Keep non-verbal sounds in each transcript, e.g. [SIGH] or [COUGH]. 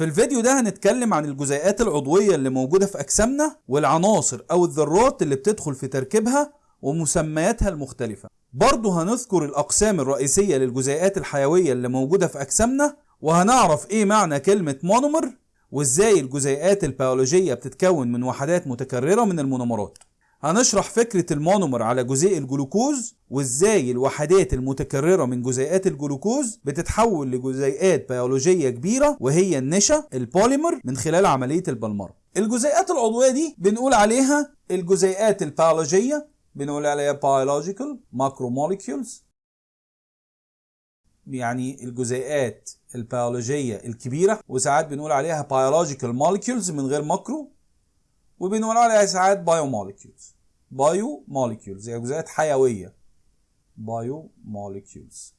في الفيديو ده هنتكلم عن الجزيئات العضوية اللي موجودة في أجسامنا والعناصر أو الذرات اللي بتدخل في تركيبها ومسمياتها المختلفة. برضه هنذكر الأقسام الرئيسية للجزيئات الحيوية اللي موجودة في أجسامنا وهنعرف إيه معنى كلمة مونومر وإزاي الجزيئات البيولوجية بتتكون من وحدات متكررة من المونومرات. هنشرح فكرة المونومر على جزيء الجلوكوز وإزاي الوحدات المتكررة من جزيئات الجلوكوز بتتحول لجزيئات بيولوجية كبيرة وهي النشا البوليمر من خلال عملية البلمرة. الجزيئات العضوية دي بنقول عليها الجزيئات البيولوجية بنقول عليها biological macromolecules. يعني الجزيئات البيولوجية الكبيرة وساعات بنقول عليها biological molecules من غير macro وبنقول عليها ساعات biomolecules biomolecules يعني جزيئات حيوية. biomolecules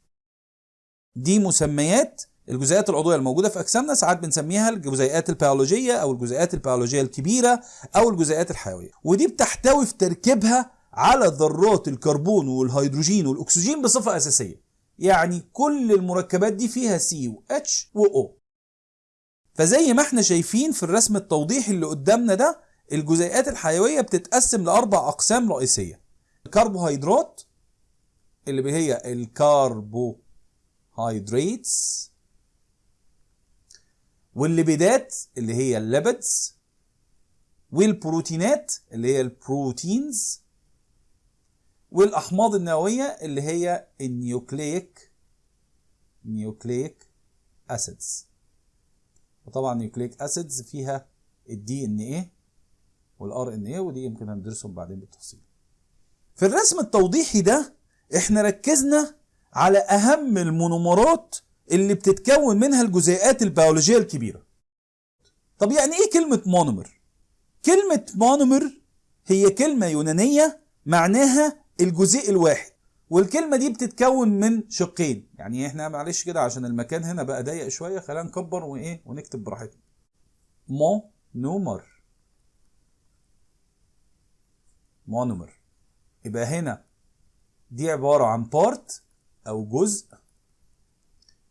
دي مسميات الجزيئات العضوية الموجودة في أجسامنا ساعات بنسميها الجزيئات البيولوجية أو الجزيئات البيولوجية الكبيرة أو الجزيئات الحيوية. ودي بتحتوي في تركيبها على ذرات الكربون والهيدروجين والأكسجين بصفة أساسية. يعني كل المركبات دي فيها سي و اتش و أو فزي ما إحنا شايفين في الرسم التوضيحي اللي قدامنا ده الجزيئات الحيوية بتتقسم لأربع أقسام رئيسية. الكربوهيدرات اللي هي الكربوهيدراتس والليبيدات اللي هي ال lipids والبروتينات اللي هي ال proteins والأحماض النووية اللي هي ال nucleic nucleic acids. وطبعا nucleic acids فيها ال DNA وال RNA ودي يمكن هندرسهم بعدين بالتفصيل. في الرسم التوضيحي ده إحنا ركزنا على اهم المونومرات اللي بتتكون منها الجزيئات البيولوجية الكبيرة. طب يعني إيه كلمة مونومر؟ كلمة مونومر هي كلمة يونانية معناها الجزيء الواحد والكلمة دي بتتكون من شقين. يعني إحنا معلش كده عشان المكان هنا بقى ضيق شوية خلينا نكبر وايه ونكتب براحتنا. مونومر. مونومر. يبقى هنا دي عبارة عن part أو جزء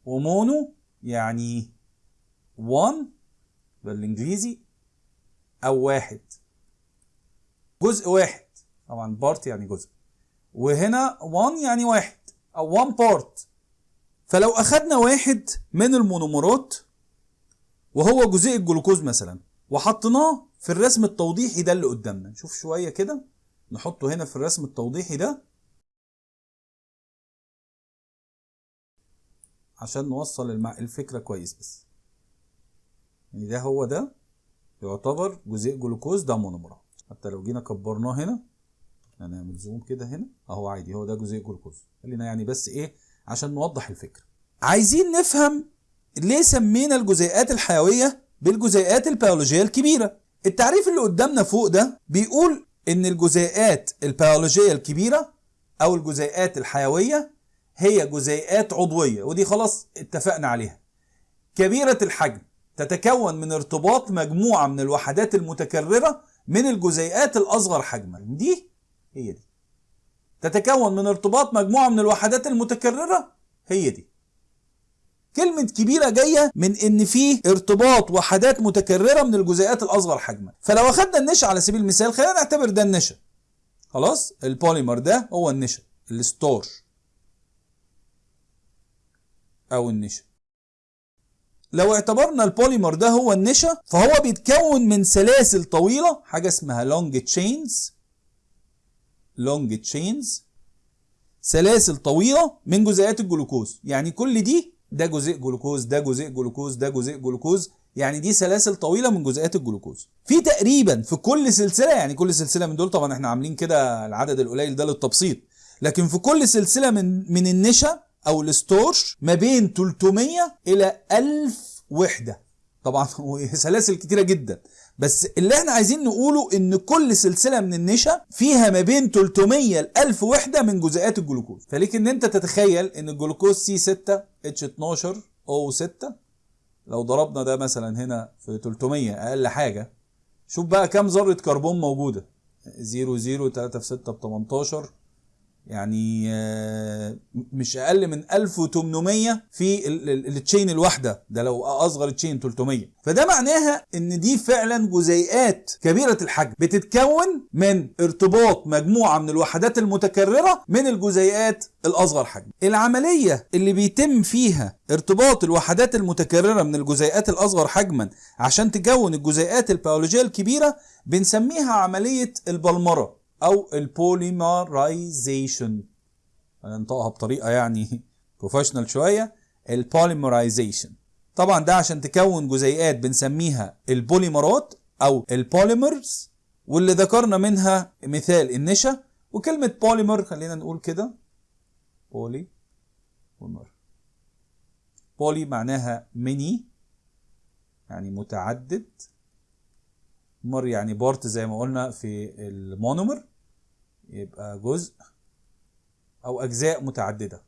ومونو يعني one بالإنجليزي أو واحد. جزء واحد. طبعا part يعني جزء. وهنا one يعني واحد أو one part. فلو أخدنا واحد من المونومرات وهو جزيء الجلوكوز مثلا وحطيناه في الرسم التوضيحي ده اللي قدامنا. نشوف شوية كده. نحطه هنا في الرسم التوضيحي ده عشان نوصل. الفكرة كويس بس. يعني ده هو ده يعتبر جزيء جلوكوز ده مونومر حتى لو جينا كبرناه هنا هنعمل زوم كده هنا. اهو عادي هو ده جزيء جلوكوز. خلينا يعني بس إيه عشان نوضح الفكرة. عايزين نفهم ليه سمينا الجزيئات الحيوية بالجزيئات البيولوجية الكبيرة. التعريف اللي قدامنا فوق ده بيقول إن الجزيئات البيولوجية الكبيرة أو الجزيئات الحيوية هي جزيئات عضوية ودي خلاص اتفقنا عليها. كبيرة الحجم تتكون من ارتباط مجموعة من الوحدات المتكررة من الجزيئات الأصغر حجما. دي هي دي. تتكون من ارتباط مجموعة من الوحدات المتكررة هي دي. كلمة كبيرة جاية من إن في ارتباط وحدات متكررة من الجزيئات الأصغر حجما، فلو أخدنا النشا على سبيل المثال خلينا نعتبر ده النشا. خلاص؟ البوليمر ده هو النشا، ال starch. أو النشا. لو اعتبرنا البوليمر ده هو النشا فهو بيتكون من سلاسل طويلة حاجة اسمها long chains long chains سلاسل طويلة من جزيئات الجلوكوز يعني كل دي ده جزيء جلوكوز ده جزيء جلوكوز ده جزيء جلوكوز. يعني دي سلاسل طويلة من جزيئات الجلوكوز. في تقريبا في كل سلسلة يعني كل سلسلة من دول طبعا إحنا عاملين كده العدد القليل ده للتبسيط. لكن في كل سلسلة من من النشا أو ال starch ما بين 300 إلى 1000 وحدة. طبعا [LAUGHS] سلاسل كتيرة جدا. بس اللي إحنا عايزين نقوله إن كل سلسلة من النشا فيها ما بين 300 ل 1000 وحدة من جزيئات الجلوكوز. فليك إن أنت تتخيل إن الجلوكوز سي 6 إتش 12 أو 6 لو ضربنا ده مثلا هنا في 300 أقل حاجة شوف بقى كام ذرة كربون موجودة. 0 0 3 في 6 ب 18 يعني آه، مش أقل من 1800 في ال- ال- ال chain الواحدة. ده لو أصغر ال chain 300 فده معناها إن دي فعلا جزيئات كبيرة الحجم بتتكون من ارتباط مجموعة من الوحدات المتكررة من الجزيئات الأصغر حجم. العملية اللي بيتم فيها ارتباط الوحدات المتكررة من الجزيئات الأصغر حجما عشان تكون الجزيئات البيولوجية الكبيرة بنسميها عملية البلمرة. أو ال polymerization هننطقها بطريقة يعني professional شوية. ال polymerization طبعا ده عشان تكون جزيئات بنسميها البوليمرات أو ال polymers واللي ذكرنا منها مثال النشا. وكلمة بوليمر خلينا نقول كده. poly polymer poly معناها many يعني متعدد. mer يعني part زي ما قلنا في ال monomer. يبقى جزء أو أجزاء متعددة.